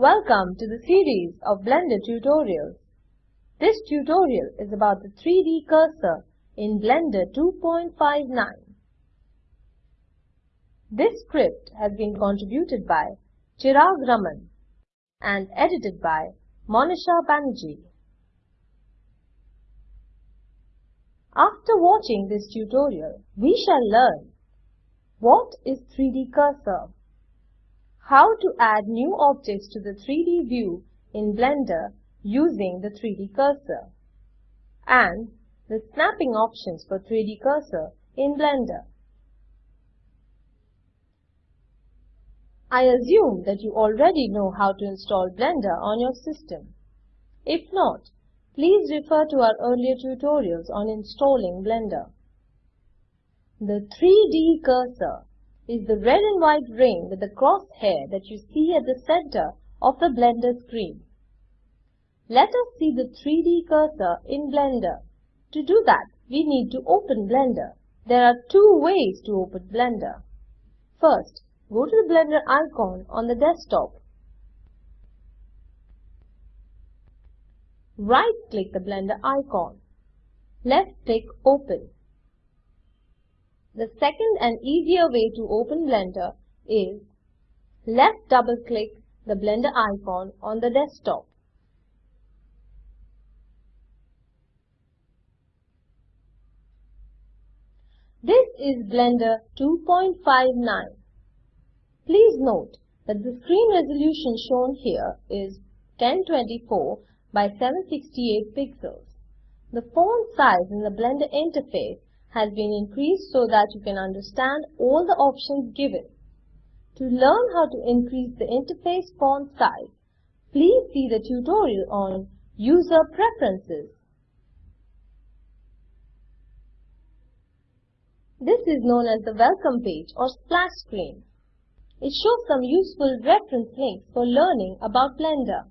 Welcome to the series of Blender tutorials. This tutorial is about the 3D cursor in Blender 2.59. This script has been contributed by Chirag Raman and edited by Monisha Banerjee. After watching this tutorial, we shall learn what is 3D cursor, how to add new objects to the 3D view in Blender using the 3D cursor, and the snapping options for 3D cursor in Blender. I assume that you already know how to install Blender on your system. If not, Please refer to our earlier tutorials on installing Blender. The 3D cursor is the red and white ring with the crosshair that you see at the center of the Blender screen. Let us see the 3D cursor in Blender. To do that, we need to open Blender. There are two ways to open Blender. First, go to the Blender icon on the desktop Right-click the Blender icon. Left-click Open. The second and easier way to open Blender is left double-click the Blender icon on the desktop. This is Blender 2.59. Please note that the screen resolution shown here is 1024 by 768 pixels. The font size in the Blender interface has been increased so that you can understand all the options given. To learn how to increase the interface font size, please see the tutorial on User Preferences. This is known as the welcome page or splash screen. It shows some useful reference links for learning about Blender.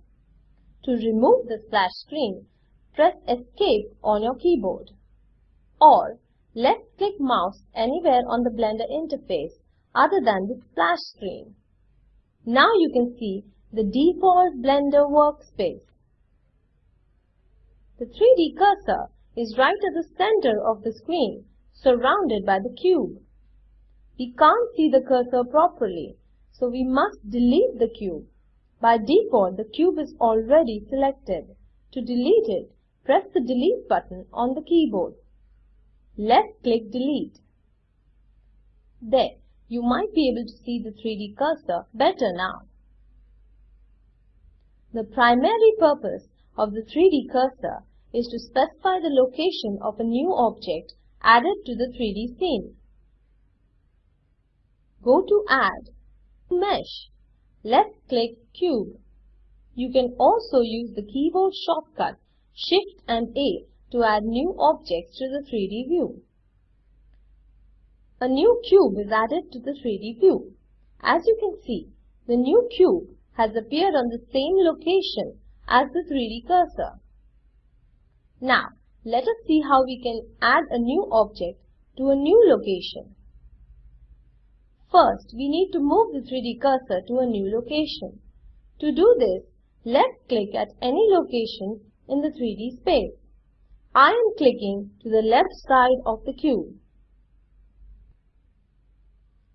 To remove the splash screen, press Escape on your keyboard. Or left-click mouse anywhere on the Blender interface other than the splash screen. Now you can see the default Blender workspace. The 3D cursor is right at the center of the screen, surrounded by the cube. We can't see the cursor properly, so we must delete the cube. By default, the cube is already selected. To delete it, press the Delete button on the keyboard. Left-click Delete. There, you might be able to see the 3D cursor better now. The primary purpose of the 3D cursor is to specify the location of a new object added to the 3D scene. Go to Add, Mesh, left-click Cube. You can also use the keyboard shortcut Shift and A to add new objects to the 3D view. A new cube is added to the 3D view. As you can see, the new cube has appeared on the same location as the 3D cursor. Now, let us see how we can add a new object to a new location. First, we need to move the 3D cursor to a new location. To do this, left-click at any location in the 3D space. I am clicking to the left side of the cube.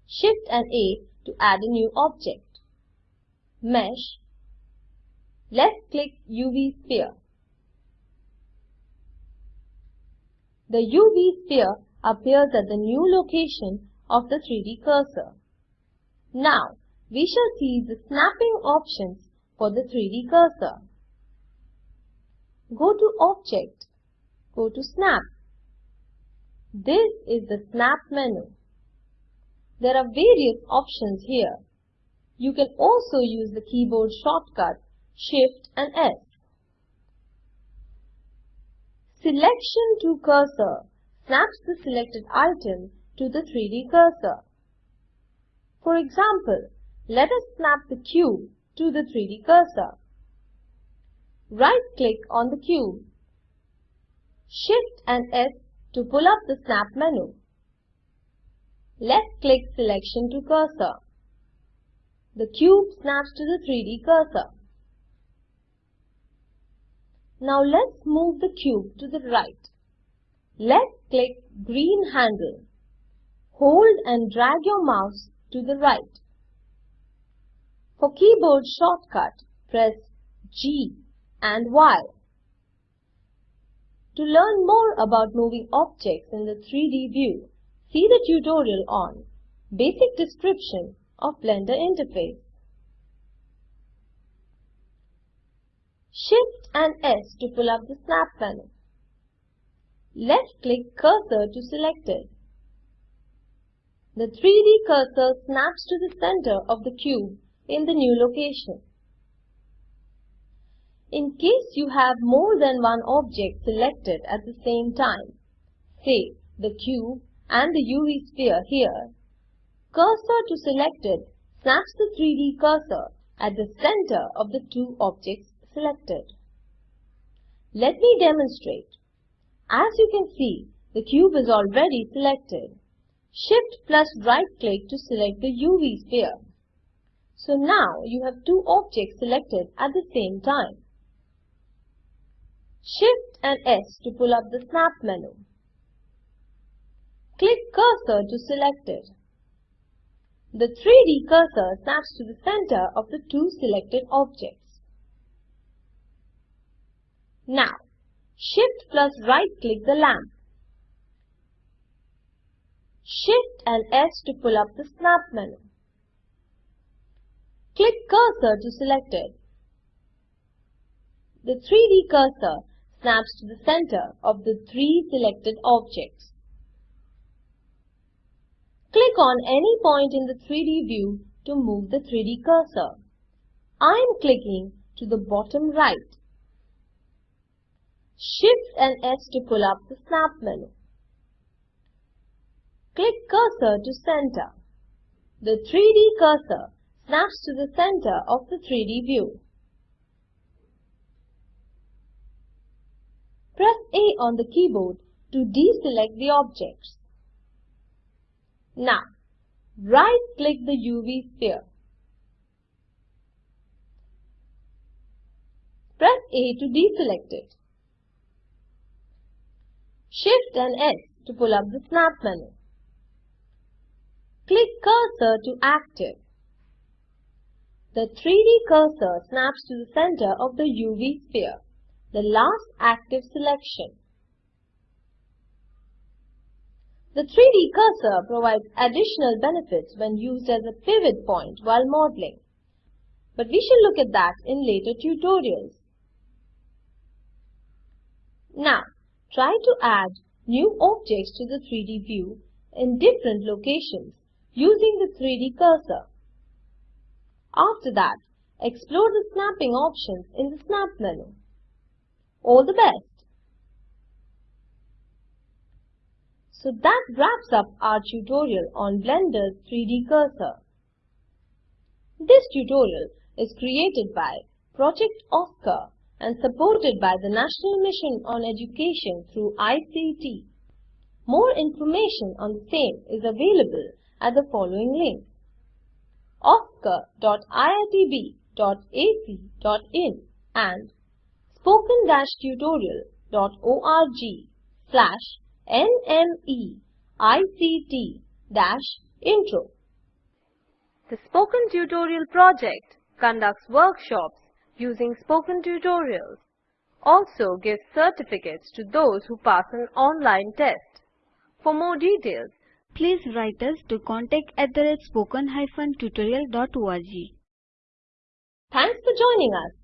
Shift and A to add a new object. Mesh. Left-click UV sphere. The UV sphere appears at the new location of the 3D cursor. Now, we shall see the snapping options for the 3D cursor. Go to Object, go to Snap. This is the Snap menu. There are various options here. You can also use the keyboard shortcut Shift and S. Selection to cursor snaps the selected item to the 3D cursor. For example, let us snap the cube to the 3D cursor. Right-click on the cube. Shift and S to pull up the snap menu. Left-click selection to cursor. The cube snaps to the 3D cursor. Now let's move the cube to the right. Let's click green handle. Hold and drag your mouse to the right. For keyboard shortcut, press G and Y. To learn more about moving objects in the 3D view, see the tutorial on Basic Description of Blender Interface. Shift and S to pull up the snap panel. Left-click cursor to selected. The 3D cursor snaps to the center of the cube in the new location. In case you have more than one object selected at the same time, say the cube and the UV sphere here, cursor to selected snaps the 3D cursor at the center of the two objects selected. Let me demonstrate. As you can see, the cube is already selected. Shift plus right click to select the UV sphere. So now you have two objects selected at the same time. Shift and S to pull up the snap menu. Click cursor to selected. The 3D cursor snaps to the center of the two selected objects. Now, Shift plus right click the lamp. Shift and S to pull up the snap menu. Click cursor to selected. The 3D cursor snaps to the center of the three selected objects. Click on any point in the 3D view to move the 3D cursor. I am clicking to the bottom right. Shift and S to pull up the snap menu. Click cursor to center. The 3D cursor snaps to the center of the 3D view. Press A on the keyboard to deselect the objects. Now, right-click the UV sphere. Press A to deselect it. Shift and S to pull up the snap menu. Click cursor to active. The 3D cursor snaps to the center of the UV sphere, the last active selection. The 3D cursor provides additional benefits when used as a pivot point while modeling. But we shall look at that in later tutorials. Now, try to add new objects to the 3D view in different locations using the 3D cursor. After that, explore the snapping options in the Snap menu. All the best! So that wraps up our tutorial on Blender's 3D cursor. This tutorial is created by Project OSCAR and supported by the National Mission on Education through ICT. More information on the same is available at the following link oscar.iitb.ac.in and spoken-tutorial.org slash NMEICT-Intro. The Spoken Tutorial project conducts workshops using spoken tutorials. Also gives certificates to those who pass an online test. For more details, please write us to contact at the spoken-tutorial.org. Thanks for joining us.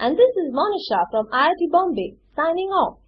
And this is Monisha from IIT Bombay signing off.